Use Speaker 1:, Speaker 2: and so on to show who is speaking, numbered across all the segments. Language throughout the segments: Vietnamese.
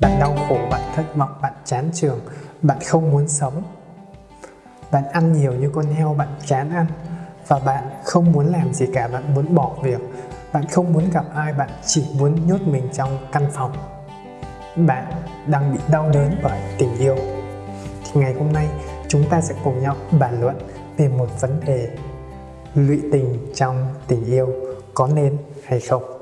Speaker 1: Bạn đau khổ, bạn thất vọng, bạn chán trường, bạn không muốn sống. Bạn ăn nhiều như con heo, bạn chán ăn và bạn không muốn làm gì cả, bạn muốn bỏ việc. Bạn không muốn gặp ai, bạn chỉ muốn nhốt mình trong căn phòng. Bạn đang bị đau đớn bởi tình yêu. Thì ngày hôm nay chúng ta sẽ cùng nhau bàn luận về một vấn đề lụy tình trong tình yêu có nên hay không.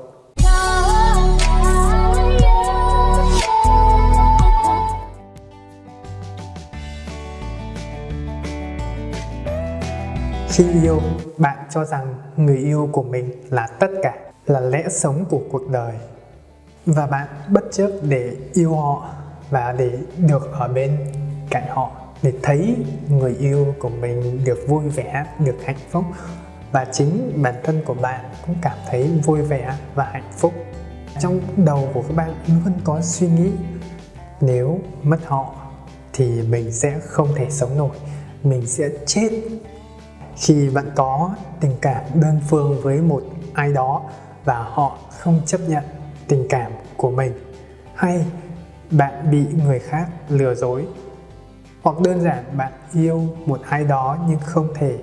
Speaker 1: Khi yêu, bạn cho rằng người yêu của mình là tất cả, là lẽ sống của cuộc đời. Và bạn bất chấp để yêu họ và để được ở bên cạnh họ, để thấy người yêu của mình được vui vẻ, được hạnh phúc và chính bản thân của bạn cũng cảm thấy vui vẻ và hạnh phúc. Trong đầu của các bạn luôn có suy nghĩ nếu mất họ thì mình sẽ không thể sống nổi, mình sẽ chết khi bạn có tình cảm đơn phương với một ai đó và họ không chấp nhận tình cảm của mình, hay bạn bị người khác lừa dối, hoặc đơn giản bạn yêu một ai đó nhưng không thể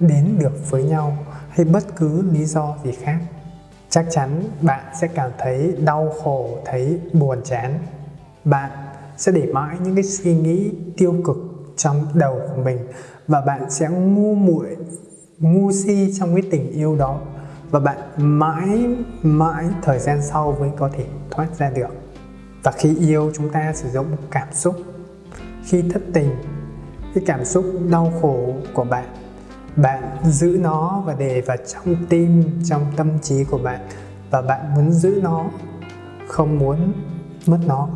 Speaker 1: đến được với nhau hay bất cứ lý do gì khác, chắc chắn bạn sẽ cảm thấy đau khổ, thấy buồn chán. Bạn sẽ để mãi những cái suy nghĩ tiêu cực trong đầu của mình và bạn sẽ ngu muội, ngu si trong cái tình yêu đó và bạn mãi mãi thời gian sau mới có thể thoát ra được. Và khi yêu chúng ta sử dụng cảm xúc, khi thất tình, cái cảm xúc đau khổ của bạn bạn giữ nó và để vào trong tim, trong tâm trí của bạn và bạn muốn giữ nó, không muốn mất nó,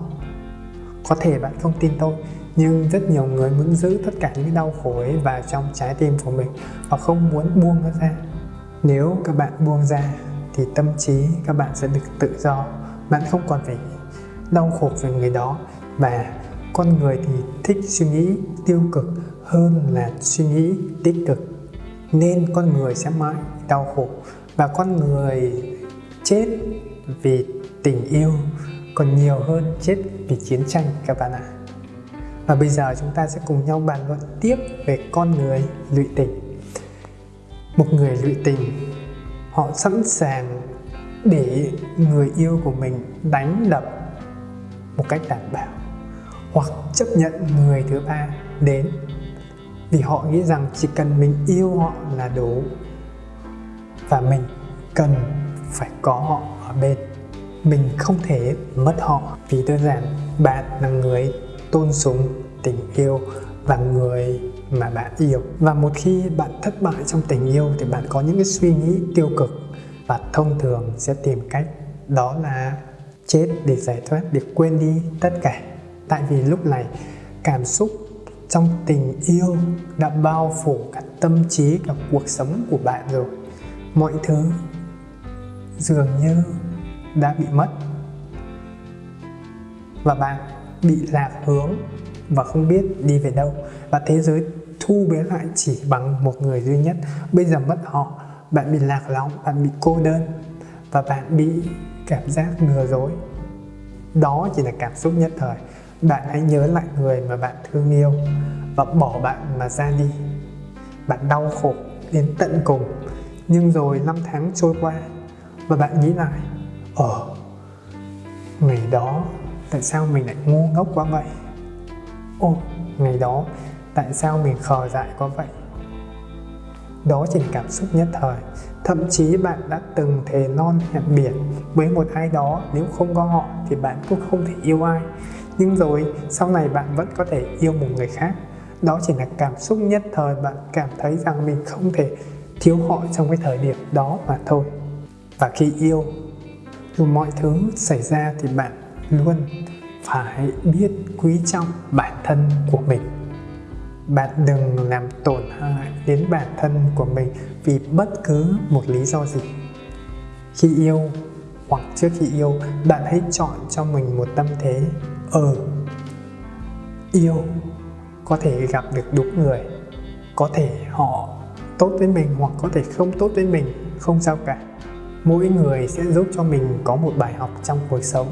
Speaker 1: có thể bạn không tin tôi nhưng rất nhiều người muốn giữ tất cả những đau khổ ấy vào trong trái tim của mình và không muốn buông nó ra. Nếu các bạn buông ra, thì tâm trí các bạn sẽ được tự do. Bạn không còn phải đau khổ về người đó. Và con người thì thích suy nghĩ tiêu cực hơn là suy nghĩ tích cực. Nên con người sẽ mãi đau khổ. Và con người chết vì tình yêu còn nhiều hơn chết vì chiến tranh, các bạn ạ và bây giờ chúng ta sẽ cùng nhau bàn luận tiếp về con người lụy tình. Một người lụy tình, họ sẵn sàng để người yêu của mình đánh đập một cách đảm bảo, hoặc chấp nhận người thứ ba đến. Vì họ nghĩ rằng chỉ cần mình yêu họ là đủ, và mình cần phải có họ ở bên. Mình không thể mất họ. Vì đơn giản, bạn là người tôn sùng, tình yêu và người mà bạn yêu. Và một khi bạn thất bại trong tình yêu thì bạn có những cái suy nghĩ tiêu cực và thông thường sẽ tìm cách đó là chết để giải thoát, để quên đi tất cả. Tại vì lúc này, cảm xúc trong tình yêu đã bao phủ cả tâm trí, cả cuộc sống của bạn rồi. Mọi thứ dường như đã bị mất. Và bạn bị lạc hướng và không biết đi về đâu. Và thế giới thu bé lại chỉ bằng một người duy nhất. Bây giờ mất họ, bạn bị lạc lõng, bạn bị cô đơn và bạn bị cảm giác lừa dối. Đó chỉ là cảm xúc nhất thời. Bạn hãy nhớ lại người mà bạn thương yêu và bỏ bạn mà ra đi. Bạn đau khổ đến tận cùng, nhưng rồi năm tháng trôi qua và bạn nghĩ lại ờ ngày đó tại sao mình lại ngu ngốc quá vậy? Ô, ngày đó, tại sao mình khờ dại quá vậy? Đó chỉ là cảm xúc nhất thời. Thậm chí bạn đã từng thề non hẹn biển với một ai đó, nếu không có họ thì bạn cũng không thể yêu ai. Nhưng rồi, sau này bạn vẫn có thể yêu một người khác. Đó chỉ là cảm xúc nhất thời bạn cảm thấy rằng mình không thể thiếu họ trong cái thời điểm đó mà thôi. Và khi yêu, dù mọi thứ xảy ra thì bạn luôn phải biết quý trọng bản thân của mình. Bạn đừng làm tổn hại đến bản thân của mình vì bất cứ một lý do gì. Khi yêu hoặc trước khi yêu, bạn hãy chọn cho mình một tâm thế ờ yêu có thể gặp được đúng người, có thể họ tốt với mình hoặc có thể không tốt với mình, không sao cả. Mỗi người sẽ giúp cho mình có một bài học trong cuộc sống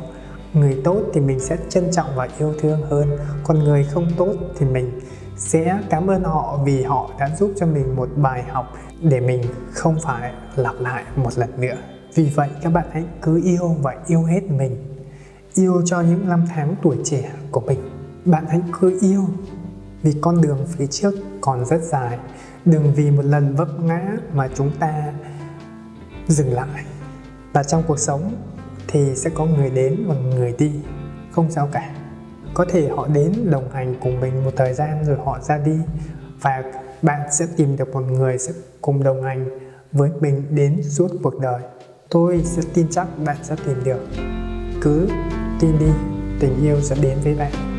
Speaker 1: người tốt thì mình sẽ trân trọng và yêu thương hơn. Còn người không tốt thì mình sẽ cảm ơn họ vì họ đã giúp cho mình một bài học để mình không phải lặp lại một lần nữa. Vì vậy, các bạn hãy cứ yêu và yêu hết mình. Yêu cho những năm tháng tuổi trẻ của mình. Bạn hãy cứ yêu, vì con đường phía trước còn rất dài. Đừng vì một lần vấp ngã mà chúng ta dừng lại. Và trong cuộc sống thì sẽ có người đến và người đi, không sao cả. Có thể họ đến đồng hành cùng mình một thời gian rồi họ ra đi, và bạn sẽ tìm được một người sẽ cùng đồng hành với mình đến suốt cuộc đời. Tôi sẽ tin chắc bạn sẽ tìm được. Cứ tin đi, tình yêu sẽ đến với bạn.